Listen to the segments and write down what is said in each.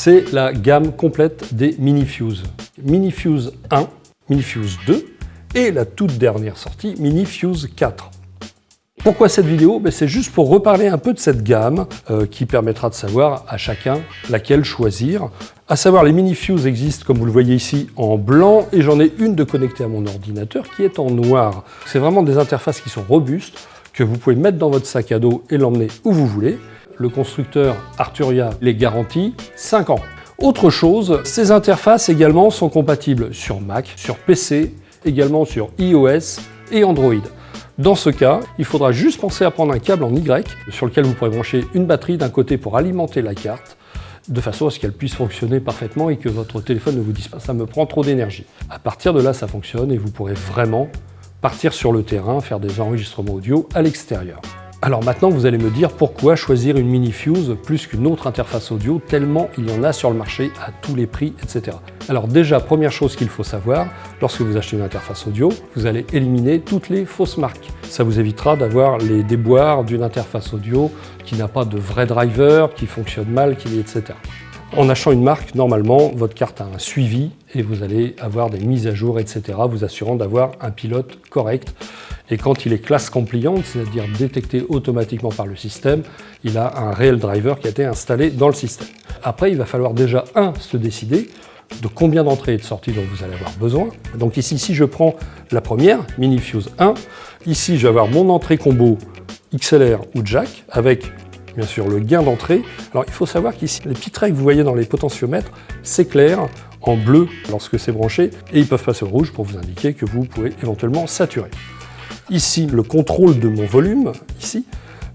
c'est la gamme complète des Minifuse. Minifuse 1, Minifuse 2 et la toute dernière sortie, Minifuse 4. Pourquoi cette vidéo? Ben, C'est juste pour reparler un peu de cette gamme euh, qui permettra de savoir à chacun laquelle choisir. À savoir, les mini-fuse existent, comme vous le voyez ici, en blanc et j'en ai une de connectée à mon ordinateur qui est en noir. C'est vraiment des interfaces qui sont robustes, que vous pouvez mettre dans votre sac à dos et l'emmener où vous voulez. Le constructeur Arturia les garantit 5 ans. Autre chose, ces interfaces également sont compatibles sur Mac, sur PC, également sur iOS et Android. Dans ce cas, il faudra juste penser à prendre un câble en Y sur lequel vous pourrez brancher une batterie d'un côté pour alimenter la carte de façon à ce qu'elle puisse fonctionner parfaitement et que votre téléphone ne vous dise pas « ça me prend trop d'énergie ». À partir de là, ça fonctionne et vous pourrez vraiment partir sur le terrain, faire des enregistrements audio à l'extérieur. Alors maintenant, vous allez me dire pourquoi choisir une mini-fuse plus qu'une autre interface audio, tellement il y en a sur le marché à tous les prix, etc. Alors déjà, première chose qu'il faut savoir, lorsque vous achetez une interface audio, vous allez éliminer toutes les fausses marques. Ça vous évitera d'avoir les déboires d'une interface audio qui n'a pas de vrai driver, qui fonctionne mal, qui, etc. En achetant une marque, normalement, votre carte a un suivi et vous allez avoir des mises à jour, etc., vous assurant d'avoir un pilote correct. Et quand il est classe compliante, c'est-à-dire détecté automatiquement par le système, il a un réel driver qui a été installé dans le système. Après, il va falloir déjà, un, se décider de combien d'entrées et de sorties dont vous allez avoir besoin. Donc ici, si je prends la première, Minifuse 1, ici, je vais avoir mon entrée combo XLR ou jack avec bien sûr le gain d'entrée. Alors il faut savoir qu'ici, les petits traits que vous voyez dans les potentiomètres s'éclairent en bleu lorsque c'est branché et ils peuvent passer au rouge pour vous indiquer que vous pouvez éventuellement saturer. Ici, le contrôle de mon volume, ici.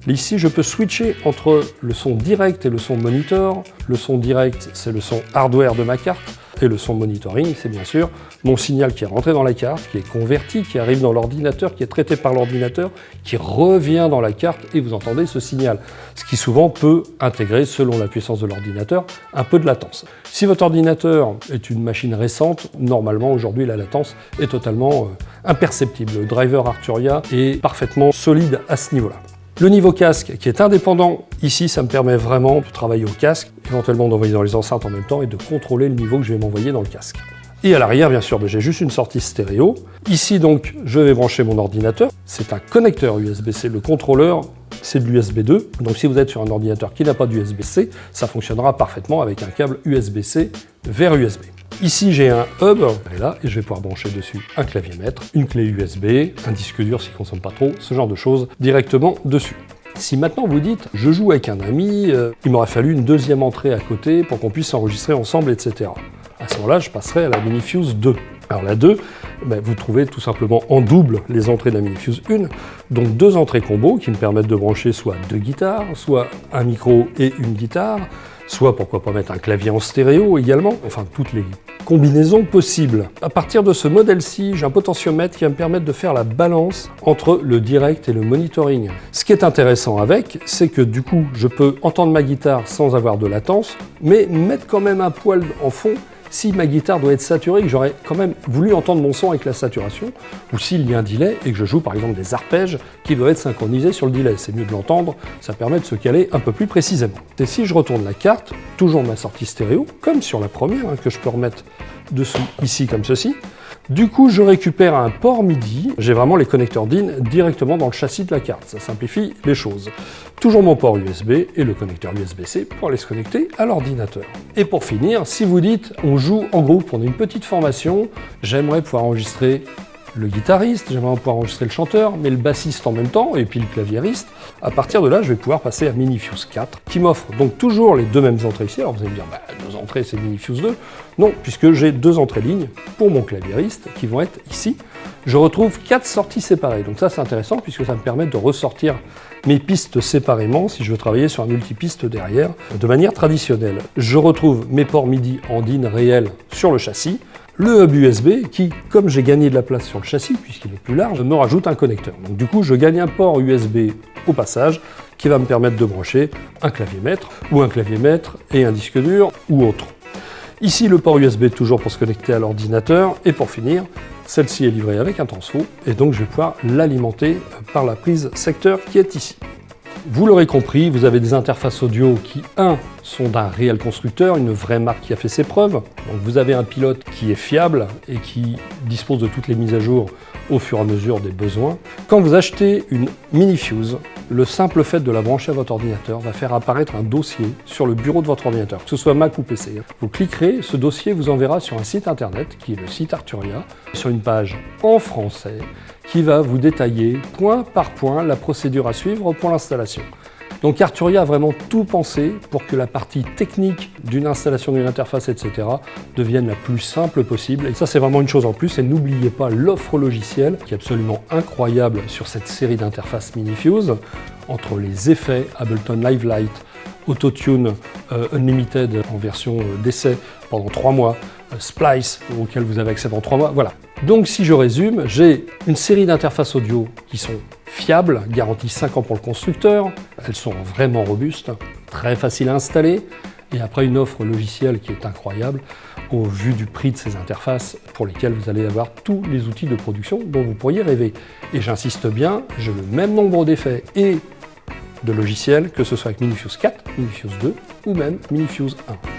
Ici, je peux switcher entre le son direct et le son monitor. Le son direct, c'est le son hardware de ma carte. Et le son monitoring, c'est bien sûr mon signal qui est rentré dans la carte, qui est converti, qui arrive dans l'ordinateur, qui est traité par l'ordinateur, qui revient dans la carte et vous entendez ce signal. Ce qui souvent peut intégrer, selon la puissance de l'ordinateur, un peu de latence. Si votre ordinateur est une machine récente, normalement aujourd'hui la latence est totalement euh, imperceptible. Le driver Arturia est parfaitement solide à ce niveau-là. Le niveau casque qui est indépendant, ici ça me permet vraiment de travailler au casque, éventuellement d'envoyer dans les enceintes en même temps et de contrôler le niveau que je vais m'envoyer dans le casque. Et à l'arrière, bien sûr, ben, j'ai juste une sortie stéréo. Ici, donc, je vais brancher mon ordinateur. C'est un connecteur USB-C. Le contrôleur, c'est de l'USB 2. Donc si vous êtes sur un ordinateur qui n'a pas d'USB-C, ça fonctionnera parfaitement avec un câble USB-C vers USB. Ici, j'ai un hub, et là, je vais pouvoir brancher dessus un clavier maître, une clé USB, un disque dur s'il ne consomme pas trop, ce genre de choses directement dessus. Si maintenant vous dites, je joue avec un ami, euh, il m'aurait fallu une deuxième entrée à côté pour qu'on puisse enregistrer ensemble, etc. À ce moment-là, je passerai à la Minifuse 2. Alors la 2, ben, vous trouvez tout simplement en double les entrées de la Minifuse 1, donc deux entrées combo qui me permettent de brancher soit deux guitares, soit un micro et une guitare, soit pourquoi pas mettre un clavier en stéréo également, enfin toutes les combinaisons possibles. À partir de ce modèle-ci, j'ai un potentiomètre qui va me permettre de faire la balance entre le direct et le monitoring. Ce qui est intéressant avec, c'est que du coup, je peux entendre ma guitare sans avoir de latence, mais mettre quand même un poil en fond si ma guitare doit être saturée, que j'aurais quand même voulu entendre mon son avec la saturation, ou s'il y a un delay et que je joue par exemple des arpèges qui doivent être synchronisés sur le delay. C'est mieux de l'entendre, ça permet de se caler un peu plus précisément. Et si je retourne la carte, toujours ma sortie stéréo, comme sur la première, hein, que je peux remettre dessous ici comme ceci, du coup, je récupère un port MIDI. J'ai vraiment les connecteurs DIN directement dans le châssis de la carte. Ça simplifie les choses. Toujours mon port USB et le connecteur USB-C pour aller se connecter à l'ordinateur. Et pour finir, si vous dites on joue en groupe, on une petite formation, j'aimerais pouvoir enregistrer le guitariste, j'aimerais pouvoir enregistrer le chanteur, mais le bassiste en même temps, et puis le claviériste. À partir de là, je vais pouvoir passer à Minifuse 4, qui m'offre donc toujours les deux mêmes entrées ici. Alors vous allez me dire, bah, deux entrées, c'est Minifuse 2. Non, puisque j'ai deux entrées lignes pour mon claviériste, qui vont être ici. Je retrouve quatre sorties séparées. Donc ça, c'est intéressant, puisque ça me permet de ressortir mes pistes séparément si je veux travailler sur un multipiste derrière de manière traditionnelle. Je retrouve mes ports MIDI en DIN réel sur le châssis, le hub USB qui, comme j'ai gagné de la place sur le châssis puisqu'il est plus large, me rajoute un connecteur. Donc du coup, je gagne un port USB au passage qui va me permettre de brancher un clavier maître ou un clavier maître et un disque dur ou autre. Ici, le port USB toujours pour se connecter à l'ordinateur et pour finir, celle-ci est livrée avec un transfo et donc je vais pouvoir l'alimenter par la prise secteur qui est ici. Vous l'aurez compris, vous avez des interfaces audio qui, un, sont d'un réel constructeur, une vraie marque qui a fait ses preuves. Donc vous avez un pilote qui est fiable et qui dispose de toutes les mises à jour au fur et à mesure des besoins. Quand vous achetez une mini-fuse, le simple fait de la brancher à votre ordinateur va faire apparaître un dossier sur le bureau de votre ordinateur, que ce soit Mac ou PC. Vous cliquerez, ce dossier vous enverra sur un site internet, qui est le site Arturia, sur une page en français, qui va vous détailler point par point la procédure à suivre pour l'installation. Donc Arturia a vraiment tout pensé pour que la partie technique d'une installation d'une interface, etc. devienne la plus simple possible. Et ça, c'est vraiment une chose en plus. Et n'oubliez pas l'offre logicielle qui est absolument incroyable sur cette série d'interfaces Minifuse, entre les effets Ableton Live Light, Autotune euh, Unlimited en version euh, d'essai pendant trois mois, euh, Splice auquel vous avez accès pendant trois mois, voilà. Donc si je résume, j'ai une série d'interfaces audio qui sont fiables, garanties 5 ans pour le constructeur, elles sont vraiment robustes, très faciles à installer, et après une offre logicielle qui est incroyable au vu du prix de ces interfaces pour lesquelles vous allez avoir tous les outils de production dont vous pourriez rêver. Et j'insiste bien, j'ai le même nombre d'effets et de logiciels que ce soit avec Minifuse 4, Minifuse 2 ou même Minifuse 1.